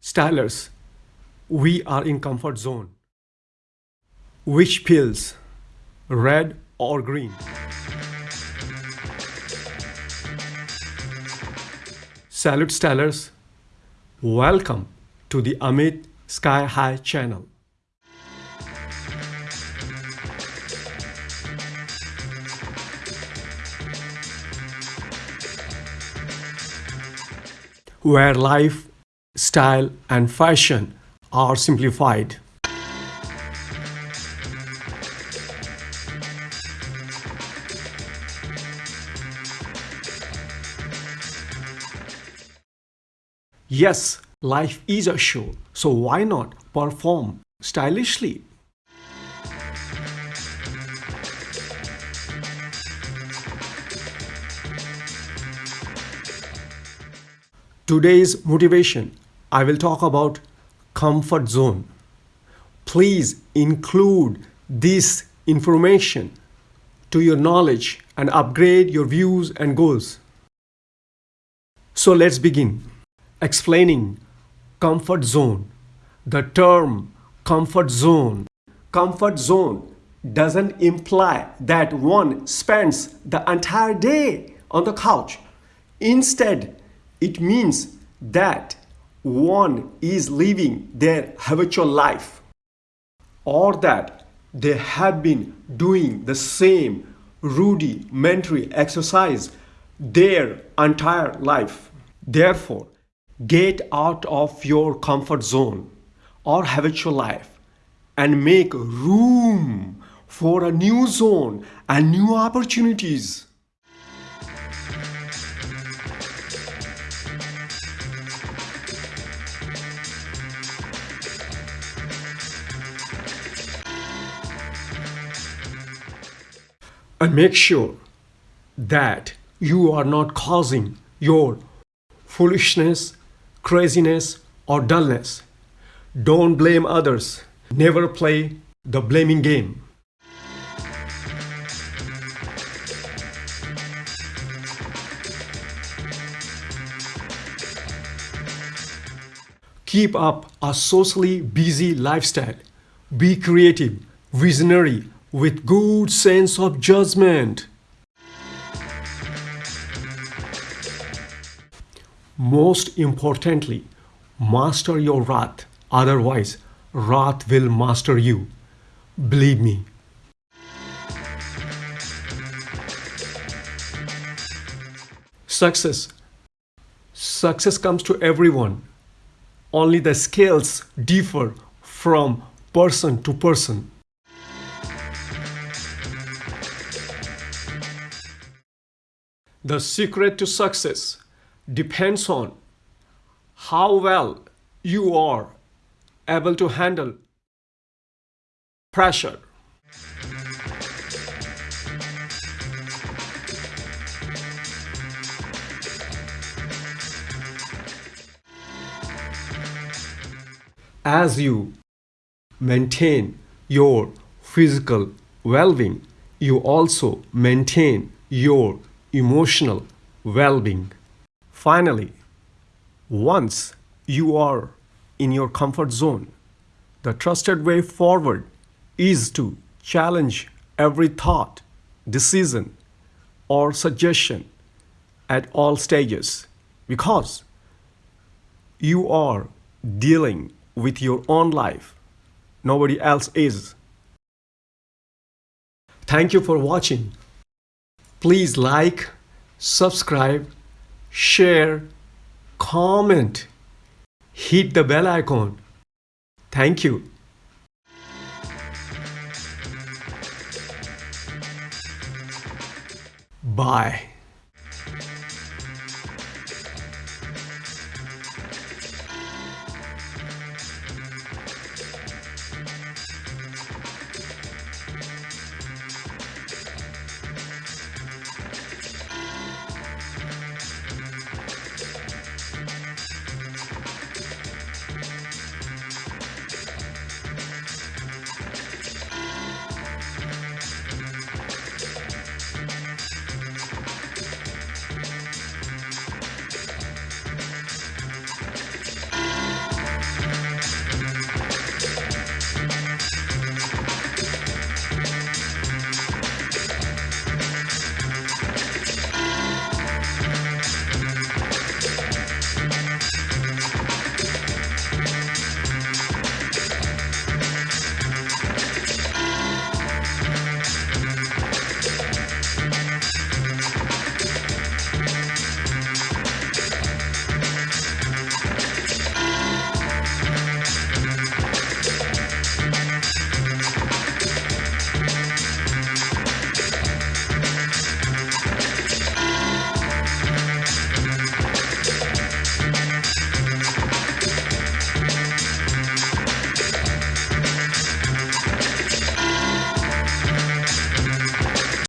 Stylers, we are in comfort zone. Which pills, red or green? Salute Stylers, welcome to the Amit Sky High channel. Where life style, and fashion are simplified. Yes, life is a show, so why not perform stylishly? Today's motivation I will talk about comfort zone. Please include this information to your knowledge and upgrade your views and goals. So let's begin explaining comfort zone. The term comfort zone. Comfort zone doesn't imply that one spends the entire day on the couch. Instead, it means that one is living their habitual life or that they have been doing the same rudimentary exercise their entire life. Therefore, get out of your comfort zone or habitual life and make room for a new zone and new opportunities. And make sure that you are not causing your foolishness, craziness, or dullness. Don't blame others. Never play the blaming game. Keep up a socially busy lifestyle. Be creative, visionary, with good sense of judgment. Most importantly, master your wrath, otherwise wrath will master you. Believe me. Success. Success comes to everyone. Only the scales differ from person to person. The secret to success depends on how well you are able to handle pressure. As you maintain your physical well-being, you also maintain your emotional well-being. Finally, once you are in your comfort zone, the trusted way forward is to challenge every thought, decision, or suggestion at all stages because you are dealing with your own life. Nobody else is. Thank you for watching. Please like, subscribe, share, comment, hit the bell icon. Thank you. Bye.